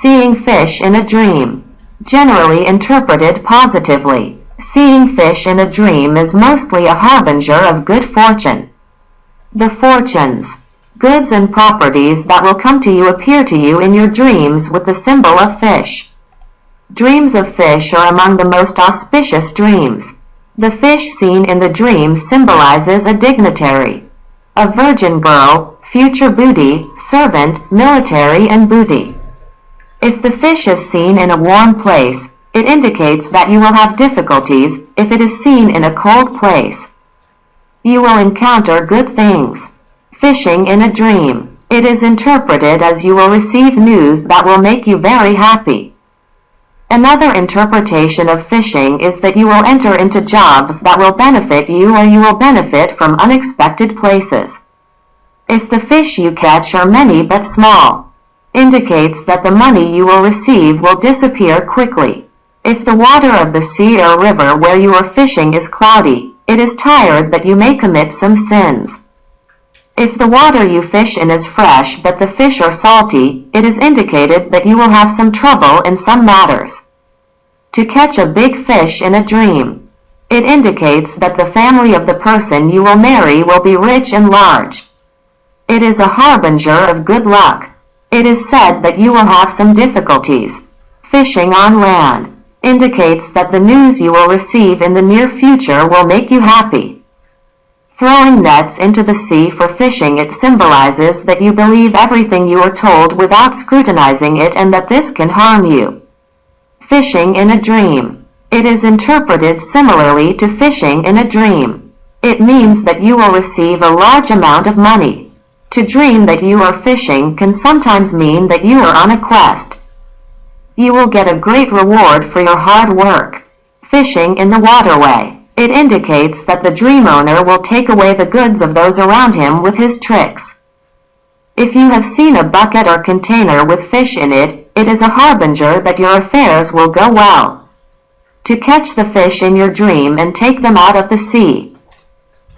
Seeing fish in a dream. Generally interpreted positively. Seeing fish in a dream is mostly a harbinger of good fortune. The fortunes. Goods and properties that will come to you appear to you in your dreams with the symbol of fish. Dreams of fish are among the most auspicious dreams. The fish seen in the dream symbolizes a dignitary, a virgin girl, future booty, servant, military and booty. If the fish is seen in a warm place, it indicates that you will have difficulties if it is seen in a cold place. You will encounter good things. Fishing in a dream. It is interpreted as you will receive news that will make you very happy. Another interpretation of fishing is that you will enter into jobs that will benefit you or you will benefit from unexpected places. If the fish you catch are many but small, indicates that the money you will receive will disappear quickly. If the water of the sea or river where you are fishing is cloudy, it is tired that you may commit some sins. If the water you fish in is fresh but the fish are salty, it is indicated that you will have some trouble in some matters. To catch a big fish in a dream. It indicates that the family of the person you will marry will be rich and large. It is a harbinger of good luck. It is said that you will have some difficulties. Fishing on land indicates that the news you will receive in the near future will make you happy. Throwing nets into the sea for fishing it symbolizes that you believe everything you are told without scrutinizing it and that this can harm you. Fishing in a dream. It is interpreted similarly to fishing in a dream. It means that you will receive a large amount of money. To dream that you are fishing can sometimes mean that you are on a quest. You will get a great reward for your hard work. Fishing in the waterway. It indicates that the dream owner will take away the goods of those around him with his tricks. If you have seen a bucket or container with fish in it, it is a harbinger that your affairs will go well. To catch the fish in your dream and take them out of the sea.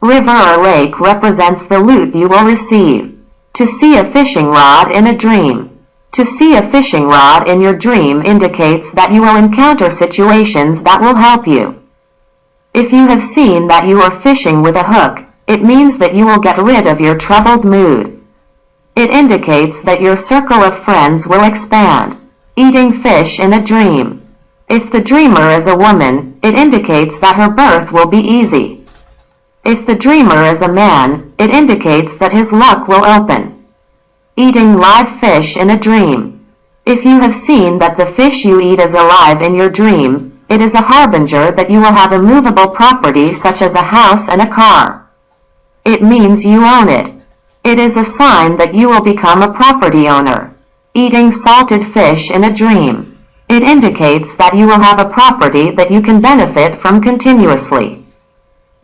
River or lake represents the loot you will receive. To see a fishing rod in a dream. To see a fishing rod in your dream indicates that you will encounter situations that will help you. If you have seen that you are fishing with a hook, it means that you will get rid of your troubled mood. It indicates that your circle of friends will expand. Eating fish in a dream. If the dreamer is a woman, it indicates that her birth will be easy. If the dreamer is a man, it indicates that his luck will open. Eating live fish in a dream. If you have seen that the fish you eat is alive in your dream, it is a harbinger that you will have a movable property such as a house and a car. It means you own it. It is a sign that you will become a property owner. Eating salted fish in a dream. It indicates that you will have a property that you can benefit from continuously.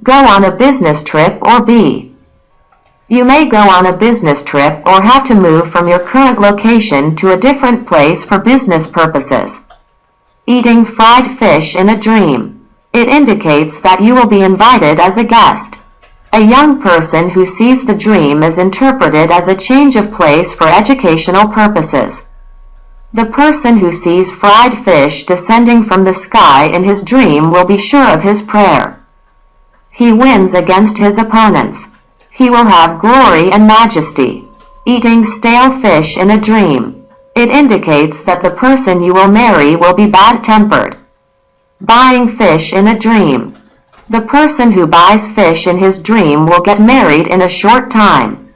Go on a business trip or B. You may go on a business trip or have to move from your current location to a different place for business purposes. Eating fried fish in a dream. It indicates that you will be invited as a guest. A young person who sees the dream is interpreted as a change of place for educational purposes. The person who sees fried fish descending from the sky in his dream will be sure of his prayer. He wins against his opponents. He will have glory and majesty. Eating stale fish in a dream. It indicates that the person you will marry will be bad-tempered. Buying fish in a dream. The person who buys fish in his dream will get married in a short time.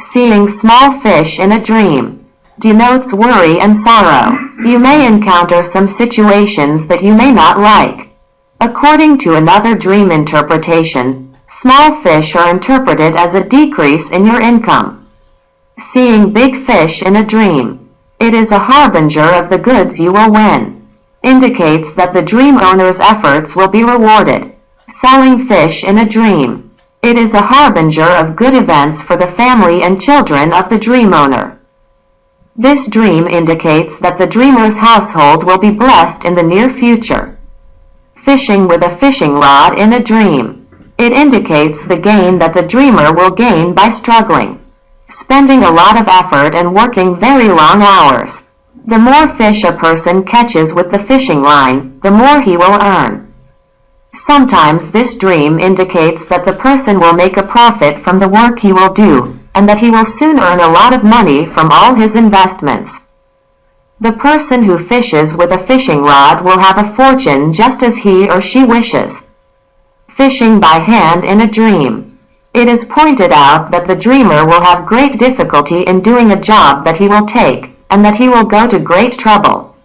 Seeing small fish in a dream denotes worry and sorrow. You may encounter some situations that you may not like. According to another dream interpretation, small fish are interpreted as a decrease in your income. Seeing big fish in a dream it is a harbinger of the goods you will win. Indicates that the dream owner's efforts will be rewarded. Selling fish in a dream. It is a harbinger of good events for the family and children of the dream owner. This dream indicates that the dreamer's household will be blessed in the near future. Fishing with a fishing rod in a dream. It indicates the gain that the dreamer will gain by struggling spending a lot of effort and working very long hours. The more fish a person catches with the fishing line, the more he will earn. Sometimes this dream indicates that the person will make a profit from the work he will do, and that he will soon earn a lot of money from all his investments. The person who fishes with a fishing rod will have a fortune just as he or she wishes. Fishing by hand in a dream. It is pointed out that the dreamer will have great difficulty in doing a job that he will take, and that he will go to great trouble.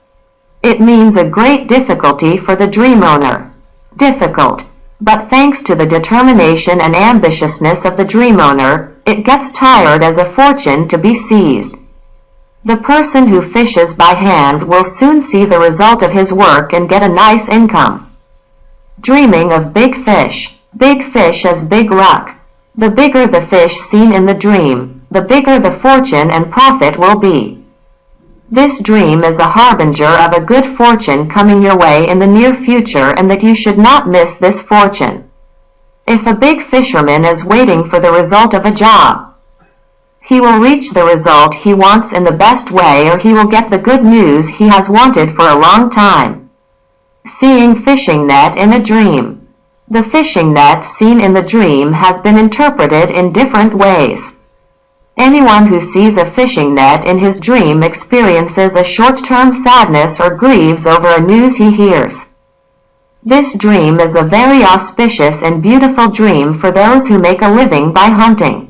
It means a great difficulty for the dream owner difficult, but thanks to the determination and ambitiousness of the dream owner, it gets tired as a fortune to be seized. The person who fishes by hand will soon see the result of his work and get a nice income. Dreaming of big fish. Big fish as big luck. The bigger the fish seen in the dream, the bigger the fortune and profit will be. This dream is a harbinger of a good fortune coming your way in the near future and that you should not miss this fortune. If a big fisherman is waiting for the result of a job, he will reach the result he wants in the best way or he will get the good news he has wanted for a long time. Seeing fishing net in a dream. The fishing net seen in the dream has been interpreted in different ways. Anyone who sees a fishing net in his dream experiences a short-term sadness or grieves over a news he hears. This dream is a very auspicious and beautiful dream for those who make a living by hunting.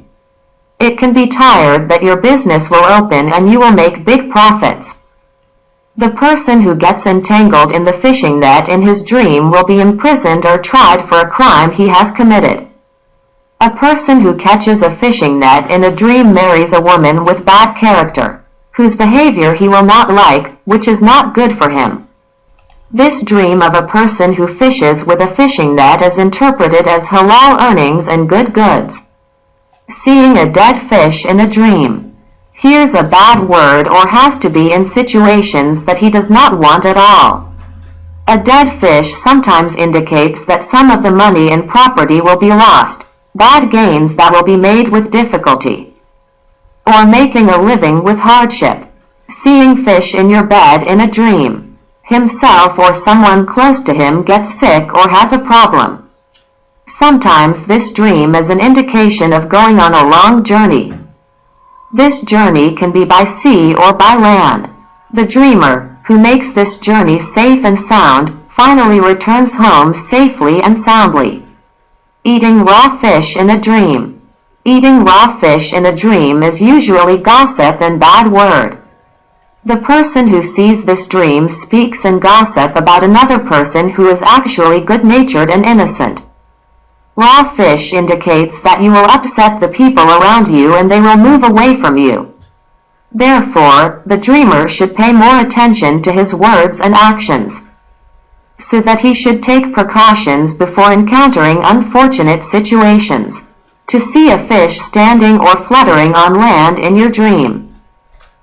It can be tired that your business will open and you will make big profits. The person who gets entangled in the fishing net in his dream will be imprisoned or tried for a crime he has committed. A person who catches a fishing net in a dream marries a woman with bad character, whose behavior he will not like, which is not good for him. This dream of a person who fishes with a fishing net is interpreted as halal earnings and good goods. Seeing a dead fish in a dream. Hears a bad word or has to be in situations that he does not want at all. A dead fish sometimes indicates that some of the money and property will be lost, bad gains that will be made with difficulty, or making a living with hardship, seeing fish in your bed in a dream, himself or someone close to him gets sick or has a problem. Sometimes this dream is an indication of going on a long journey. This journey can be by sea or by land. The dreamer, who makes this journey safe and sound, finally returns home safely and soundly. Eating raw fish in a dream. Eating raw fish in a dream is usually gossip and bad word. The person who sees this dream speaks and gossip about another person who is actually good-natured and innocent. Raw fish indicates that you will upset the people around you and they will move away from you. Therefore, the dreamer should pay more attention to his words and actions so that he should take precautions before encountering unfortunate situations. To see a fish standing or fluttering on land in your dream.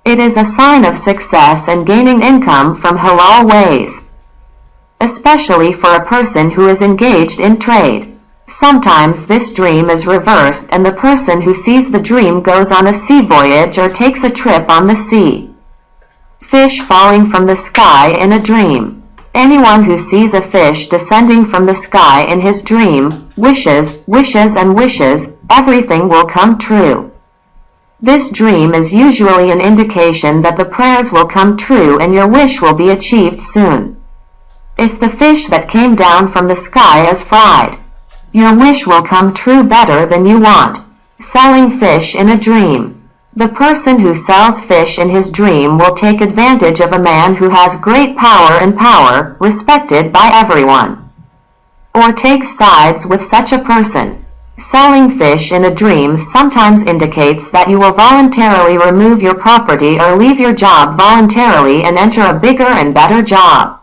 It is a sign of success and gaining income from halal ways, especially for a person who is engaged in trade. Sometimes this dream is reversed and the person who sees the dream goes on a sea voyage or takes a trip on the sea. Fish falling from the sky in a dream. Anyone who sees a fish descending from the sky in his dream, wishes, wishes and wishes, everything will come true. This dream is usually an indication that the prayers will come true and your wish will be achieved soon. If the fish that came down from the sky is fried, your wish will come true better than you want. Selling fish in a dream. The person who sells fish in his dream will take advantage of a man who has great power and power, respected by everyone. Or takes sides with such a person. Selling fish in a dream sometimes indicates that you will voluntarily remove your property or leave your job voluntarily and enter a bigger and better job.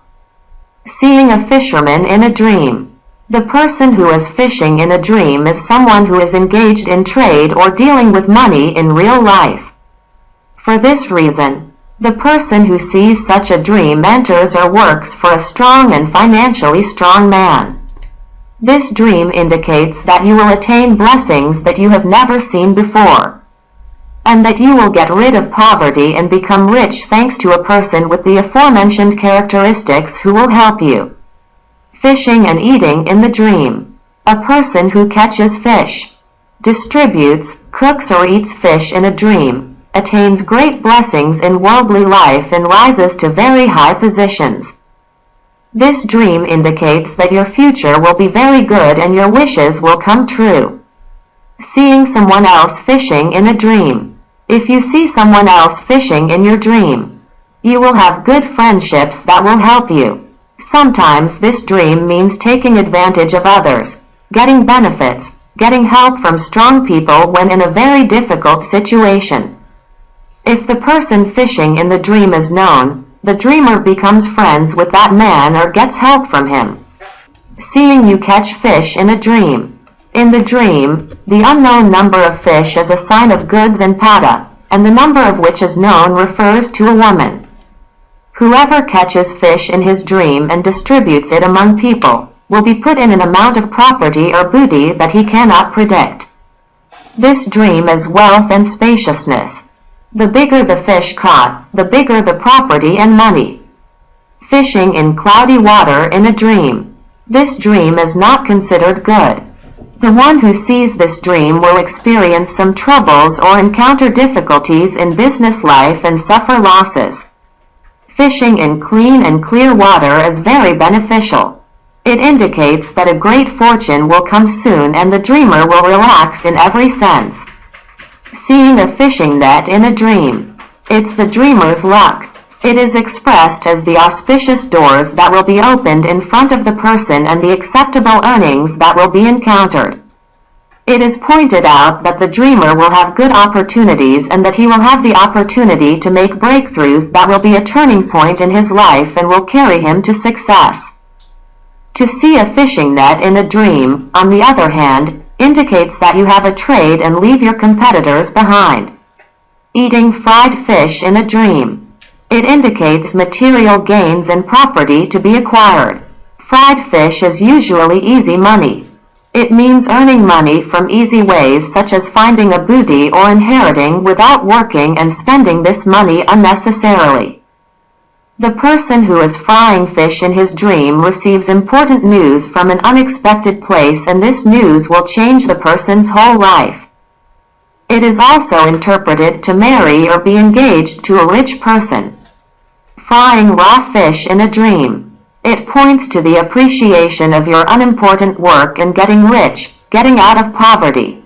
Seeing a fisherman in a dream. The person who is fishing in a dream is someone who is engaged in trade or dealing with money in real life. For this reason, the person who sees such a dream enters or works for a strong and financially strong man. This dream indicates that you will attain blessings that you have never seen before. and that you will get rid of poverty and become rich thanks to a person with the aforementioned characteristics who will help you. Fishing and eating in the dream. A person who catches fish, distributes, cooks or eats fish in a dream, attains great blessings in worldly life and rises to very high positions. This dream indicates that your future will be very good and your wishes will come true. Seeing someone else fishing in a dream. If you see someone else fishing in your dream, you will have good friendships that will help you. Sometimes this dream means taking advantage of others, getting benefits, getting help from strong people when in a very difficult situation. If the person fishing in the dream is known, the dreamer becomes friends with that man or gets help from him. Seeing you catch fish in a dream. In the dream, the unknown number of fish is a sign of goods and pada, and the number of which is known refers to a woman. Whoever catches fish in his dream and distributes it among people will be put in an amount of property or booty that he cannot predict. This dream is wealth and spaciousness. The bigger the fish caught, the bigger the property and money. Fishing in cloudy water in a dream. This dream is not considered good. The one who sees this dream will experience some troubles or encounter difficulties in business life and suffer losses. Fishing in clean and clear water is very beneficial. It indicates that a great fortune will come soon and the dreamer will relax in every sense. Seeing a fishing net in a dream. It's the dreamer's luck. It is expressed as the auspicious doors that will be opened in front of the person and the acceptable earnings that will be encountered. It is pointed out that the dreamer will have good opportunities and that he will have the opportunity to make breakthroughs that will be a turning point in his life and will carry him to success. To see a fishing net in a dream, on the other hand, indicates that you have a trade and leave your competitors behind. Eating fried fish in a dream. It indicates material gains and property to be acquired. Fried fish is usually easy money. It means earning money from easy ways such as finding a booty or inheriting without working and spending this money unnecessarily. The person who is frying fish in his dream receives important news from an unexpected place and this news will change the person's whole life. It is also interpreted to marry or be engaged to a rich person. Frying raw fish in a dream. It points to the appreciation of your unimportant work and getting rich, getting out of poverty.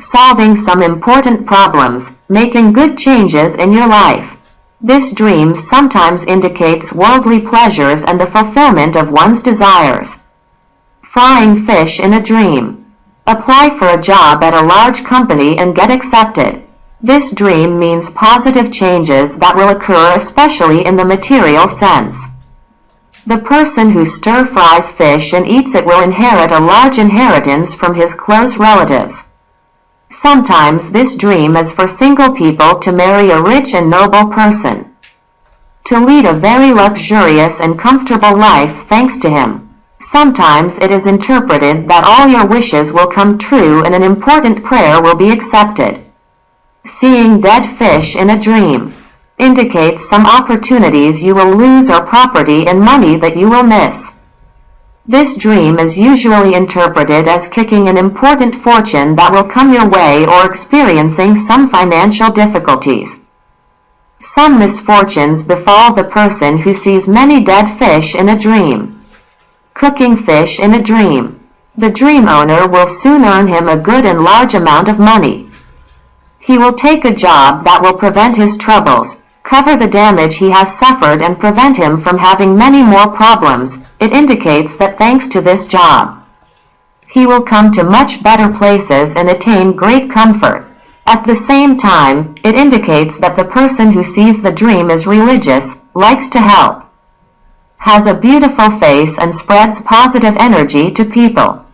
Solving some important problems, making good changes in your life. This dream sometimes indicates worldly pleasures and the fulfillment of one's desires. Frying fish in a dream. Apply for a job at a large company and get accepted. This dream means positive changes that will occur especially in the material sense. The person who stir fries fish and eats it will inherit a large inheritance from his close relatives. Sometimes this dream is for single people to marry a rich and noble person. To lead a very luxurious and comfortable life thanks to him. Sometimes it is interpreted that all your wishes will come true and an important prayer will be accepted. Seeing dead fish in a dream indicates some opportunities you will lose or property and money that you will miss. This dream is usually interpreted as kicking an important fortune that will come your way or experiencing some financial difficulties. Some misfortunes befall the person who sees many dead fish in a dream. Cooking fish in a dream. The dream owner will soon earn him a good and large amount of money. He will take a job that will prevent his troubles, cover the damage he has suffered and prevent him from having many more problems. It indicates that thanks to this job, he will come to much better places and attain great comfort. At the same time, it indicates that the person who sees the dream is religious, likes to help, has a beautiful face and spreads positive energy to people.